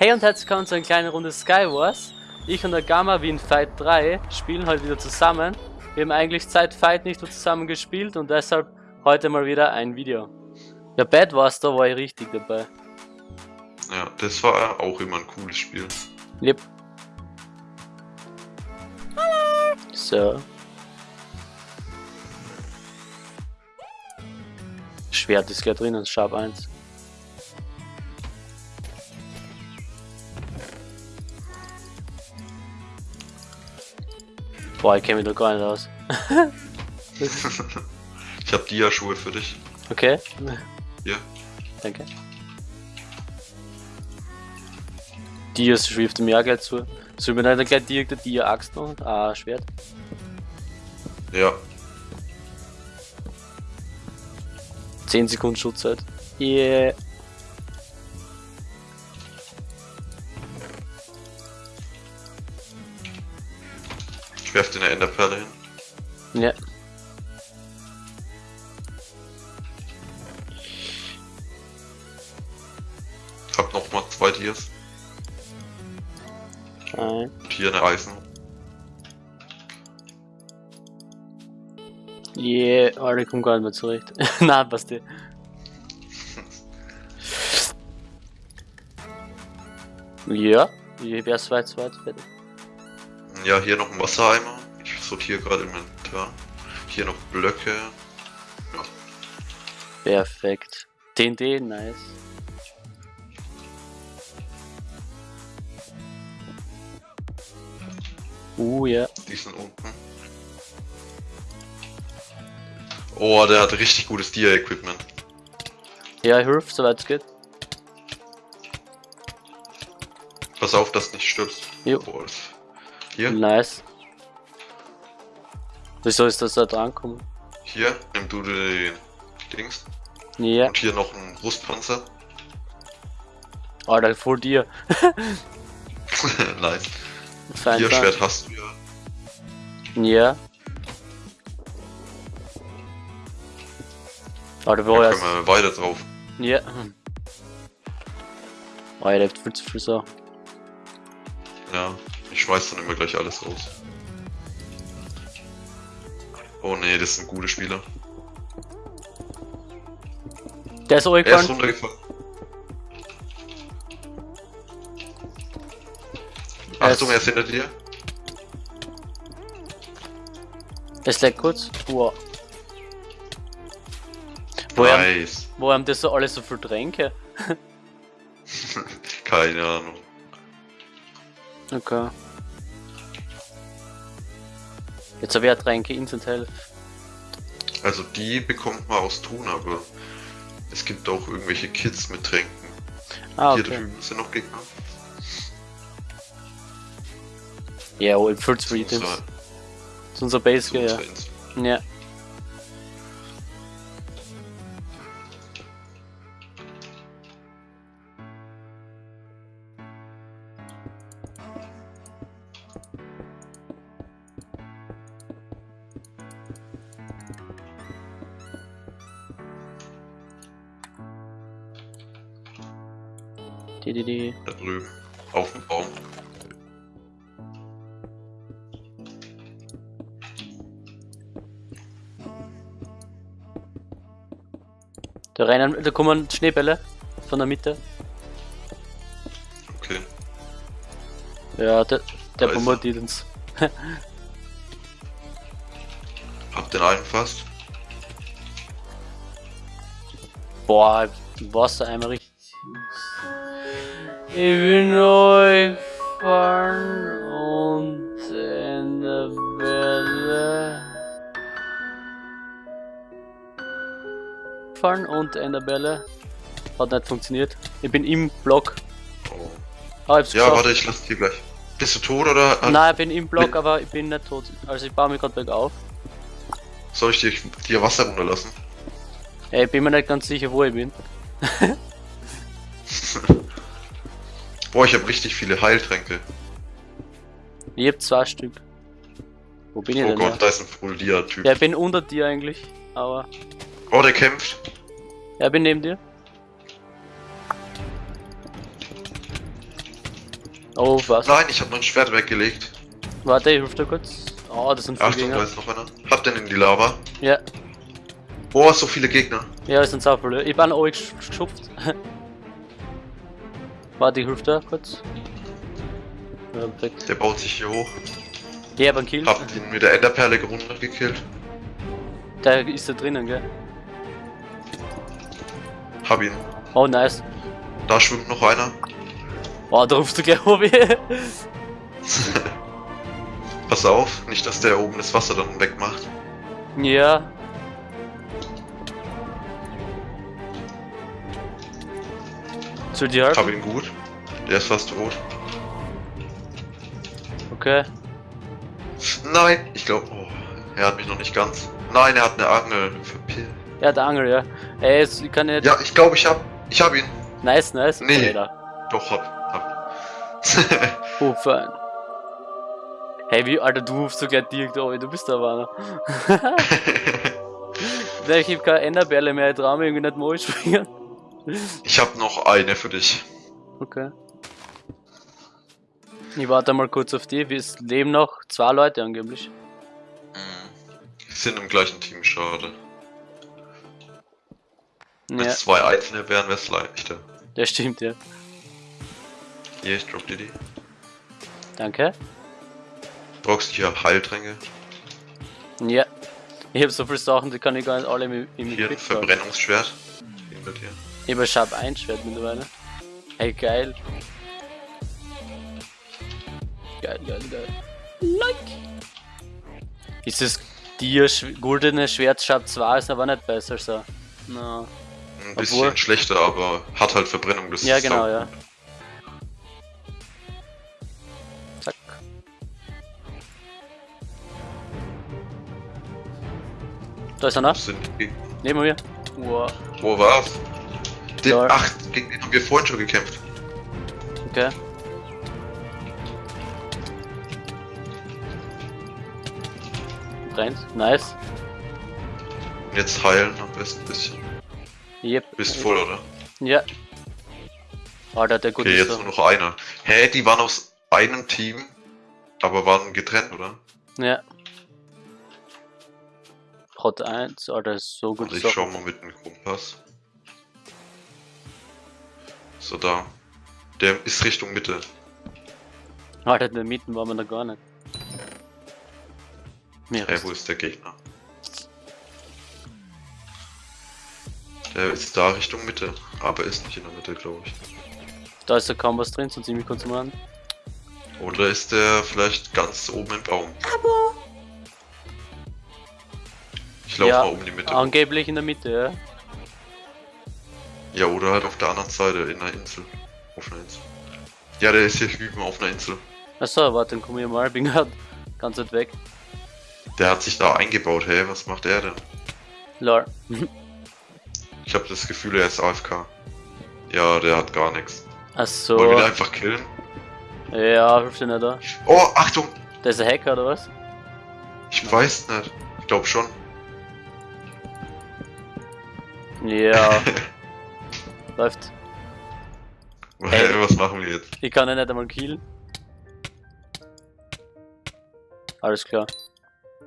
Hey und herzlich willkommen zu einer kleinen Runde Skywars. Ich und der Gamma wie in Fight 3 spielen heute wieder zusammen. Wir haben eigentlich seit Fight nicht mehr zusammen gespielt und deshalb heute mal wieder ein Video. Der Bad Wars, da war ich richtig dabei. Ja, das war auch immer ein cooles Spiel. Yep. So. Schwert ist gleich drinnen, Sharp 1. Boah, ich kenne mich da gar nicht aus. ich hab Dia-Schuhe für dich. Okay. Hier. Danke. Dia schwifft mir auch gleich zu. Soll mir dann gleich direkt der Dia-Axt noch? Ah, Schwert. Ja. 10 Sekunden Schutzzeit. Yeah. Ich werf dir eine Enderperle hin. Ja. Hab noch mal zwei Dias. Ein. Und hier eine Eisen. Yeah, oh, ich komm gar nicht mehr zurecht. Na, passt dir. Ja, ich wär's weit, weit fertig. Ja, hier noch ein Wassereimer. Ich sortiere gerade im Inventar. Hier noch Blöcke. Ja. Perfekt. TNT, nice. Uh, ja. Die sind unten. Oh, der hat richtig gutes Dia-Equipment. Ja, hilf, soweit es geht. Pass auf, dass du nicht stirbst. Jo. Oh, das- Hier, Nice. Wieso ist das da drankommen? hier, nimm du den Dings. Ja, Und hier noch ein Brustpanzer. Alter, vor dir. nice. Fein, Hier. Schwert hast du ja. Ja. Alter, wo Da können wir weiter drauf. Ja. Oh, er lebt viel zu viel so. Ja, ich schmeiß dann immer gleich alles raus. Oh nee, das sind gute Spieler. Der ist Er ist runtergefallen. Er Achtung, er ist hinter dir. Es leckt kurz. Wow. Woher, Nice. wo haben das so alle so viel Tränke? Keine Ahnung. Okay. Jetzt habe ich ja Tränke Instant Health. Also die bekommt man aus Tun, aber es gibt auch irgendwelche Kits mit Tränken. Ah, Hier okay. drüben sind noch Gegner. Ja, oh, Zu für Items. unserer- Das ist unser Base, ja. Ja. Die, die, die. Da drüben. Auf dem Baum. Da rennen, da kommen Schneebälle von der Mitte. Okay. Ja, der, der er. bombardiert uns. Hab den einen fast. Boah, Wasser einmal richtig. Ich bin euch fahren und in der Bälle. Fahren und in der Bälle. Hat nicht funktioniert. Ich bin im Block. Oh. Hab's Ja, geschafft. warte, ich lass dir gleich. Bist du tot oder Nein, ich bin im Block, aber ich bin nicht tot. Also ich baue mich gerade bergauf. soll ich dir, dir Wasser runterlassen? Ey, ich bin mir nicht ganz sicher, wo ich bin. Boah, ich habe richtig viele Heiltränke. Ich hab zwei Stück. Wo bin ich Oh denn? Gott, Ja? da ist ein Full-Dia-Typ. ja, ich bin unter dir eigentlich. Aber. Oh, der kämpft. Ja, ich bin neben dir. Oh, was? Nein, ich habe mein Schwert weggelegt. Warte, ich ruf da kurz. Oh, das sind viele Achtung, da Gegner. ist noch einer. Hab den in die Lava. Ja, Boah, so viele Gegner. ja, es sind so viele. Ich bin euch geschupft. Warte, ich ruf da kurz. Ja. Der baut sich hier hoch. Ich hab einen Kill. Hab ihn mit der Enderperle runtergekillt. Der ist da drinnen, gell? Hab ihn. Oh, nice. Da schwimmt noch einer. Oh, da rufst du gleich Hobby. Pass auf, nicht dass der oben das Wasser dann wegmacht. ja. Soll Hab helfen? ihn gut. Der ist fast tot. Okay. Nein, ich glaube, oh, er hat mich noch nicht ganz. Nein, er hat eine Angel. Verpillt. Ja, der Angel, ja. Ey, ich kann nicht. Ja, ich glaube, ich hab, ich hab ihn. Nice, nice. Nee. Alter. Doch, hab, hab. Oh, fein. Hey, wie, Alter, du rufst sogar direkt an, du bist da, Warner. Ich hab keine Enderbärle mehr, ich trau mir irgendwie nicht mal springen. Ich hab noch eine für dich. Okay. Ich warte mal kurz auf die, wir leben noch zwei Leute angeblich. Wir sind im gleichen Team, schade. Wenn Ja, es zwei einzelne wären, wär's leichter. das stimmt, ja. Hier, ich drop dir die. Danke. Brauchst du hier Heiltränke? Ja. Ich hab so viele Sachen, die kann ich gar nicht alle im, im Hier. Verbrennungsschwert. Hinter dir. Ich hab ein Sharp 1 Schwert mittlerweile. Hey, geil. Geil, geil, geil. Like. Ist das dir sch goldene Schwert Sharp 2 ist aber nicht besser so. No. Ein bisschen Obwohl- schlechter, aber hat halt Verbrennung. Das Ja, genau, ja. Zack. Da ist einer. Das sind die. Neben mir. Wow. Wo war's? Den, Da. ach, gegen den haben wir vorhin schon gekämpft. Okay. Brennt. Nice. Jetzt heilen am besten ein bisschen. Yep. Bist voll, oder? Ja. Alter, der gut Okay, jetzt so. nur noch einer. Hä, die waren aus einem Team, aber waren getrennt, oder? Ja. Hot 1, Alter, ist so gut. Also ich schau mal mit dem Kompass. So, da. Der ist Richtung Mitte. Alter, in der Mitte waren wir noch gar nicht. Mir Hä, wo ist der Gegner? Der ist da Richtung Mitte, aber ist nicht in der Mitte, glaube ich. Da ist ja kaum was drin, so ziemlich kurz mal an. Oder ist der vielleicht ganz oben im Baum? Ich laufe Ja, mal um die Mitte. Angeblich in der Mitte, ja. Ja, oder halt auf der anderen Seite, in einer Insel. Auf einer Insel. Ja, der ist hier hüben auf einer Insel. Achso, warte, dann komm ich mal, bin grad ganz weit weg. Der hat sich da eingebaut, hey, was macht er denn? Lol. Ich habe das Gefühl, er ist AFK. Ja, der hat gar nichts. Achso. Wollen wir den einfach killen? Ja, hilft dir nicht da. Oh, Achtung! Der ist ein Hacker oder was? Ich weiß nicht. Ich glaube schon. Ja. Läuft. Ey. was machen wir jetzt? Ich kann ihn nicht einmal killen. Alles klar.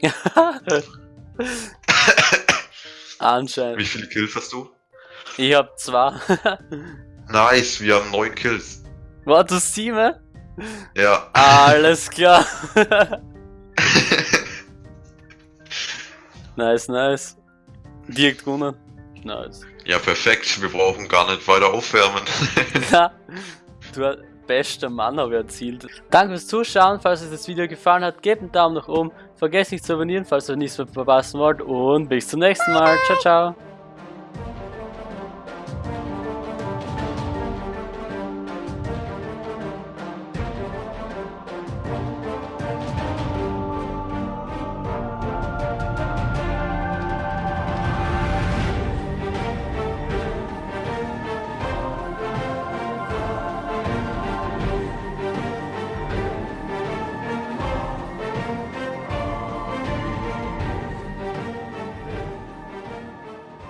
Anscheinend. Wie viele Kills hast du? Ich hab zwei. Nice, wir haben neun Kills. Warte, sieben? Ja. Alles klar. nice, nice. Direkt gewonnen. Nice. Ja, perfekt. Wir brauchen gar nicht weiter aufwärmen. Ja, du bester Mann habe ich erzielt. Danke fürs Zuschauen. Falls euch das Video gefallen hat, gebt einen Daumen nach oben. Vergesst nicht zu abonnieren, falls ihr nichts mehr verpassen wollt. Und bis zum nächsten Mal. Ciao, ciao.